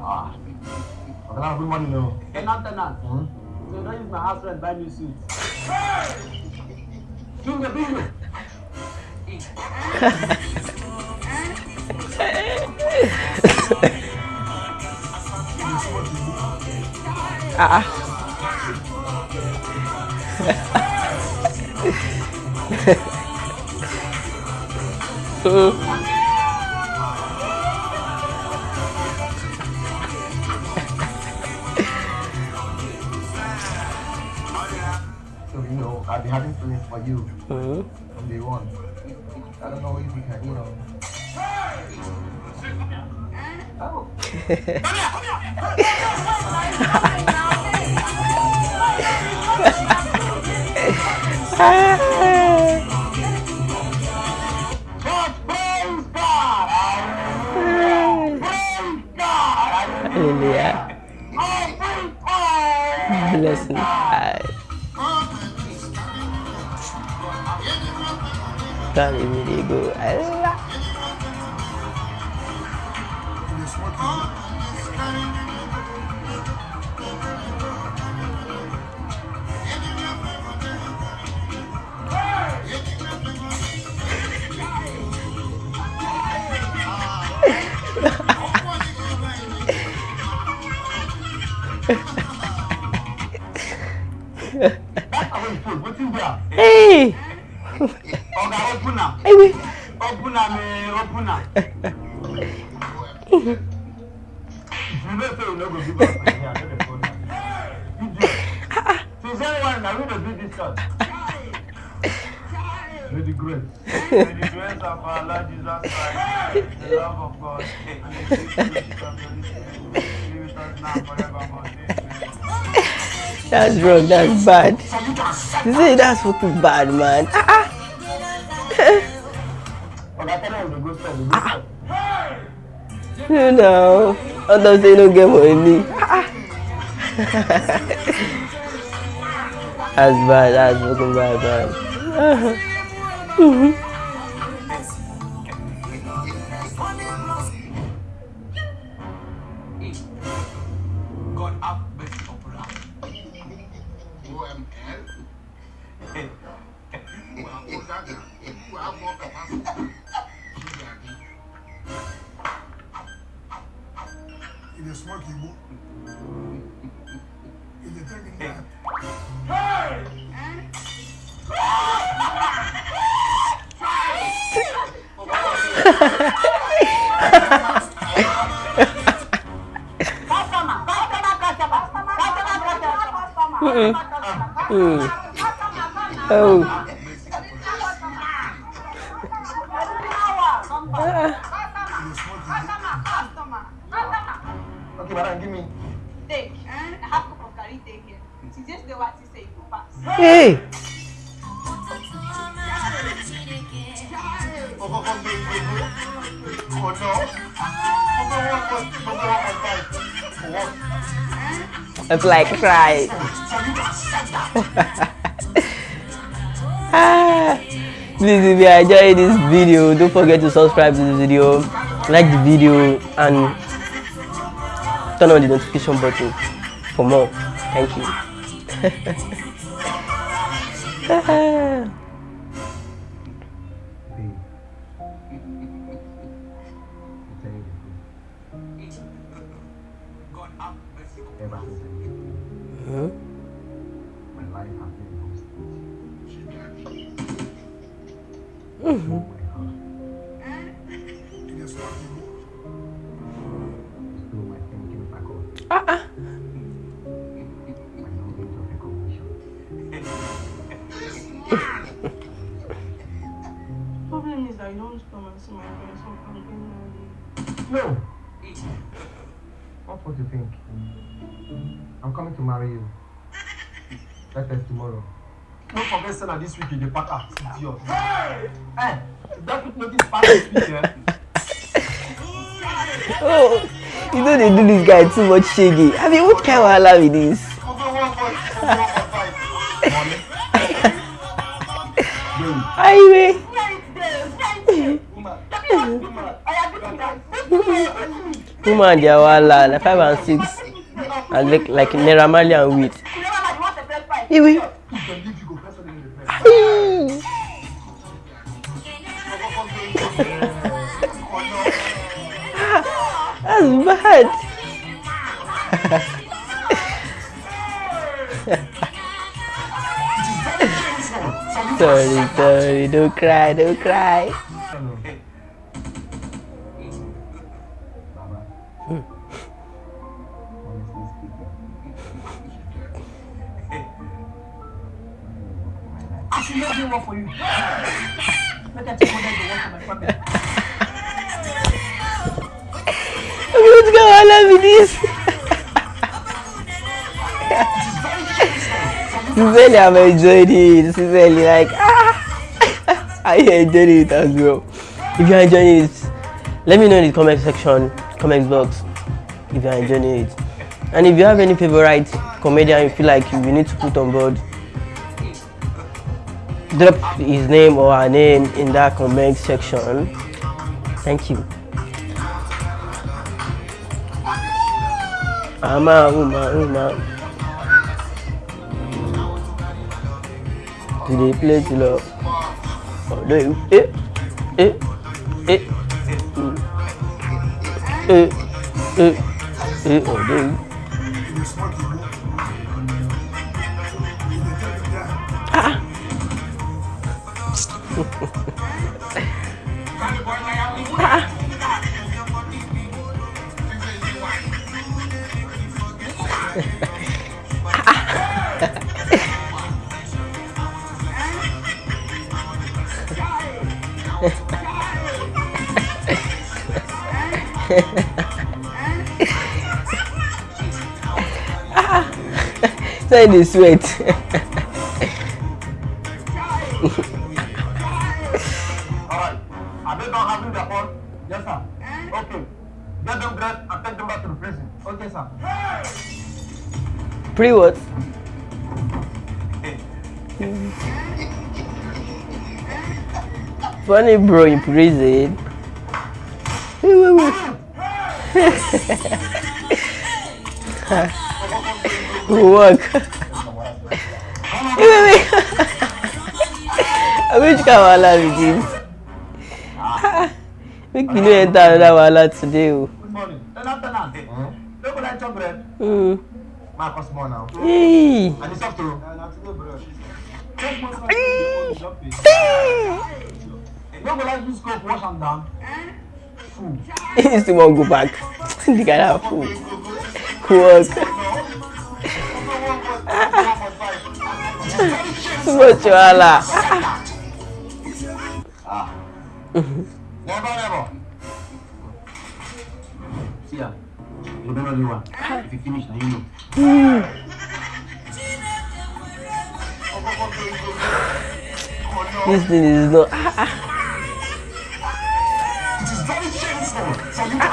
Ah. Okay, now bring money now. Tenant. Hmm? So don't use my house rent buy new suit. Bingo, bingo. Ah. Mm. So, you know, I've been having feelings for you Mm. from day one. I don't know if you can, you know. Oh. But praise God! Praise God! Hallelujah. Every time! 일단 일이고 알라 Hey! Oga, open am. Hey, wait. Open am, eh, open am. If you know say you no go give us money, I know the phone. now. Since anyone na we dey do this church. May the grace. May the grace of our Lord Jesus Christ, the love of God, and the fellowship of the Spirit with us now forevermore. That's wrong. That's bad. So you can set You say that's fucking bad, man. Ah, ah. Go. You know, others say no get. Ah, ah. that's bad. That's fucking bad, upon us. Il est smart qui est beau. Il est très bien. Customer, customer, customer, customer, customer, Mm. customer. Mm. Oh. What? It's like cry. Please, if you enjoying this video, don't forget to subscribe to this video, like the video, and turn on the notification button for more. Thank you. Babe. I'm telling you the truth. God have mercy upon Ever since I met you, Huh? my Don't forget, say na this week ah, you dey pack out. Idiot. Hey! Eh, hey! That put notice pack this week, eh? Oh, you know they do this guy too much shaggy. I mean, what kind of wahala with this? Koko one point, koko one point five. Money. Babe, Highway. woman, woman, yeah, give me that. Woman, they are wala, like five and six. And like, like Naira Marley and wheat. You That's bad. sorry, sorry. Don't cry, don't cry. What's going on with this? Sincerely, I'm enjoying it. Like, ah, I enjoyed it as well. If you're enjoying it, let me know in the comment section, comment box, if you're enjoying it. And if you have any favorite comedian you feel like you need to put on board, drop his name or her name in that comment section. Thank you. Ama, uma, uma. To the play to love. Oh, do you? Eh, eh, eh. mm. Eh, eh, eh, oh, you? You Say the sweat. Alright. Are they done having their fun? Yes, sir. Okay. Get them dressed and take them back to the prison. Okay, sir. Pre what? Funny bro in prison. work. wait, wait. Which kind of wahala be this? Make you no enter another wahala today. Oh. Good morning. Look what I chop bread. Mm. My first morning now. Hey. And it's after. Hey. Hey. Look what I use scope wash and down. Eh? Fool. He still wan go back. the guy na fool. Work. Too much wahala. Never, never. See ya. You don't the one. If you finish, now you know. This thing is not.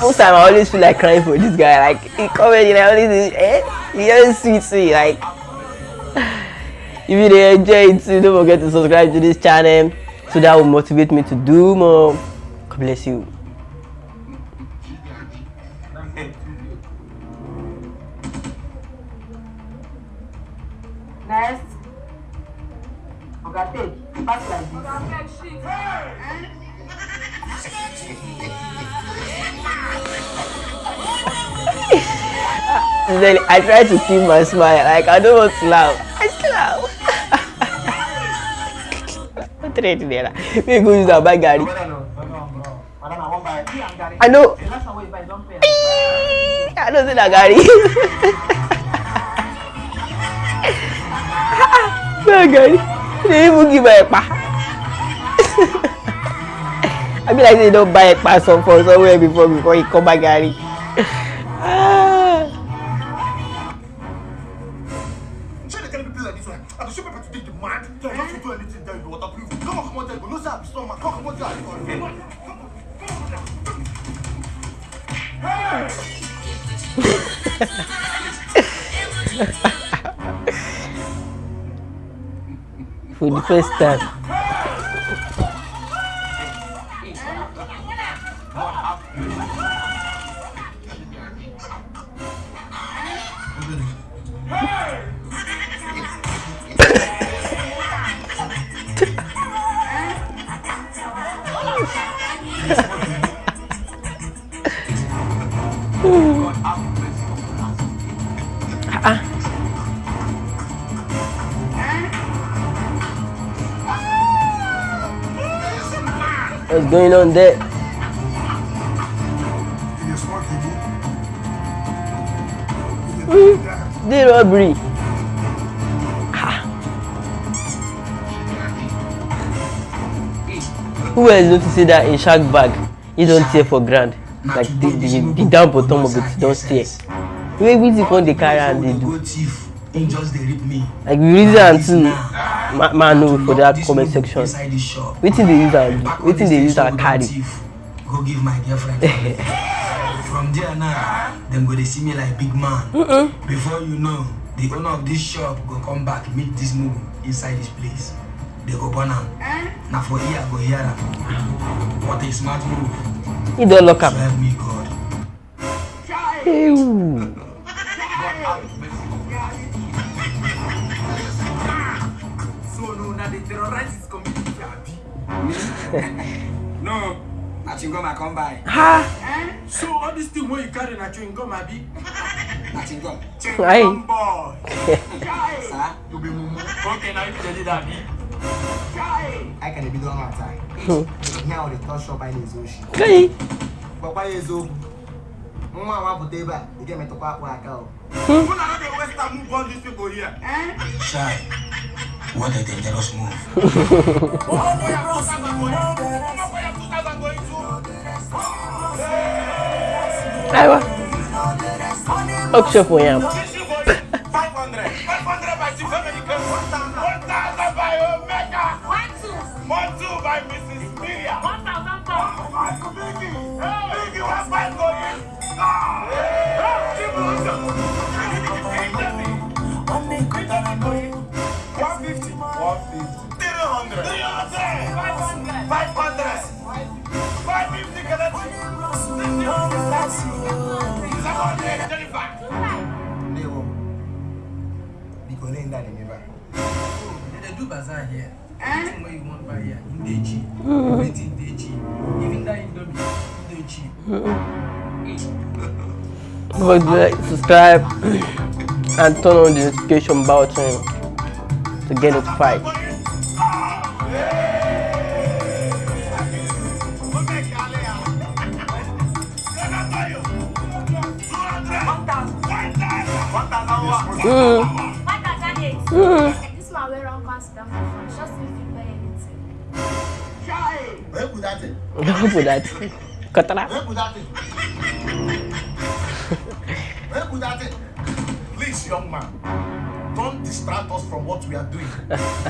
Most time I always feel like crying for this guy. Like he comedy, like always, eh? He just sweet me. Like if you dey enjoy it too, don't forget to subscribe to this channel so that will motivate me to do more. God bless you. Next. Oga take. Pass like this. Then I try to keep my smile. Like I don't want to laugh. I still laugh. What do there? We go use our bag Gary. I. Me know. I don't see that Gary. Gary. They even give her a pa. I be like say you don buy ekpa some for somewhere before before you come back garri. for the first time. What's going on there? You dey smoke Igbo? You dey Mm. The robbery. Who else notice that in shark bag he don't tear for ground like the the, the down bottom of it don tear. Wey wetin come dey carry am dey do? go thief him just dey rip me Like we reason am too. Ma man know for that comment section. Wetin dey use am Wetin dey use am carry? go give my girlfriend from there now dem go dey see me like big man. Before you know the owner of this shop go come back meet this mugu inside this place. They go burn am. Na for here i go hear am. What a smart move. He don lock am. help me god. Ew. Terrorize this community abi? no na chingom i come buy Ha! So all this thing wey you carry na chewing gum abi? na Chewing gum boy. sir You be mumu. Okay, now you dey that abi? I can be done one time. Here on the top shop by the Zoshi. Kai! Papa is open. Nwa wa pụta ebe a, ị ga-emetụkwa akpụ aka o. Una no dey waste time move all these people here. shy What I did, just move. que Oxo, for example. They do bazaar here. Anything wey you wan buy here, e dey cheap. Everything dey cheap. Even that indomie, dey cheap. To like, subscribe, and turn on the notification button to get notified. Mm. Eight. This man front, just buy anything. Where put that? Don't put that. That. Where put that thing? Where that? Please, young man, don't distract us from what we are doing.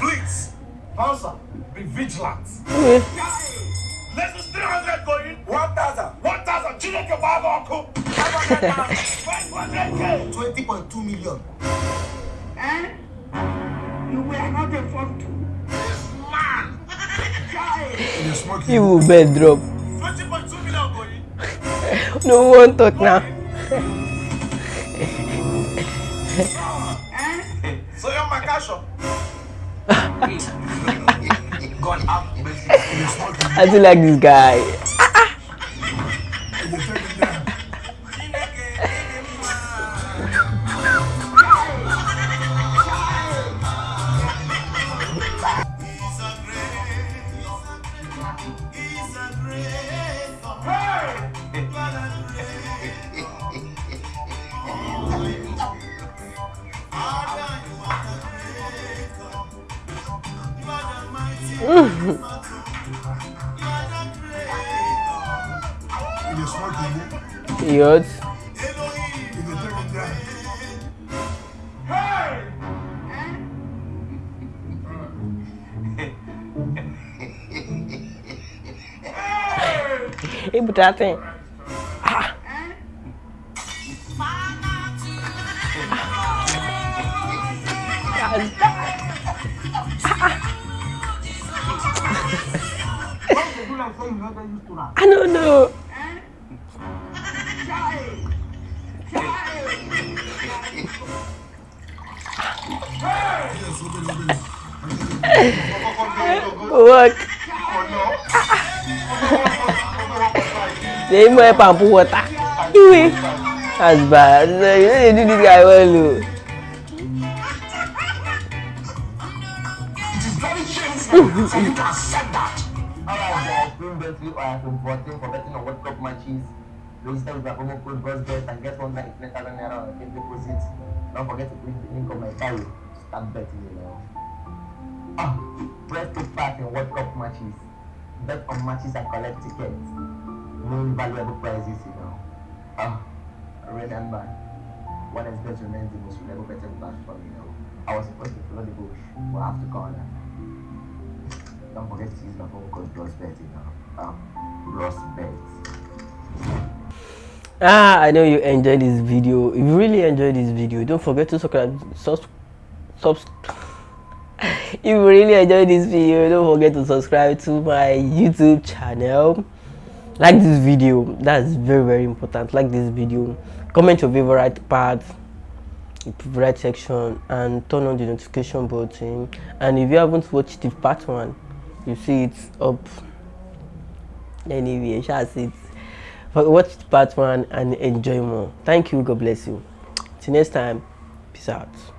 Please, answer, be vigilant. Let's do 300 going. 1,000. 1,000. Children can buy uncle. 500k. 20.2 million. You were not a fun to. Man. Smoke You will bed drop. 20.2 million going. No one talk now. So you're my cash up. I do like this guy. periods. Ibu datang. Ah. I don't know. Look. they might pump water. As That's bad. You know they do this guy well o. so you can accept that. Alright, guys, Green Belt Flip are from 14 betting on World Cup matches. Register with the promo code BUZZBET and get one night net naira on the proceeds. Don't forget to click the link on my. Start betting, you know. Ah, press take part in World Cup matches. Bet on matches and collect tickets. Win valuable prizes, you know. Ah, remember, one is best remains the most reliable betting platform, you know. I was supposed to follow the bush, but I have to call her. Don't forget to use my phone code BROSBET, you know. Um, BROSBET. ah i know you enjoyed this video if you really enjoyed this video don't forget to subscribe subs subs if you really enjoyed this video don't forget to subscribe to my youtube channel. Like this video that's very very important. Like this video. Comment your favorite part favorite section and turn on the notification button. And if you haven't watched the part one you see it up. Anyway shall see it. But watch the part one and enjoy more. Thank you. God bless you. Till next time. Peace out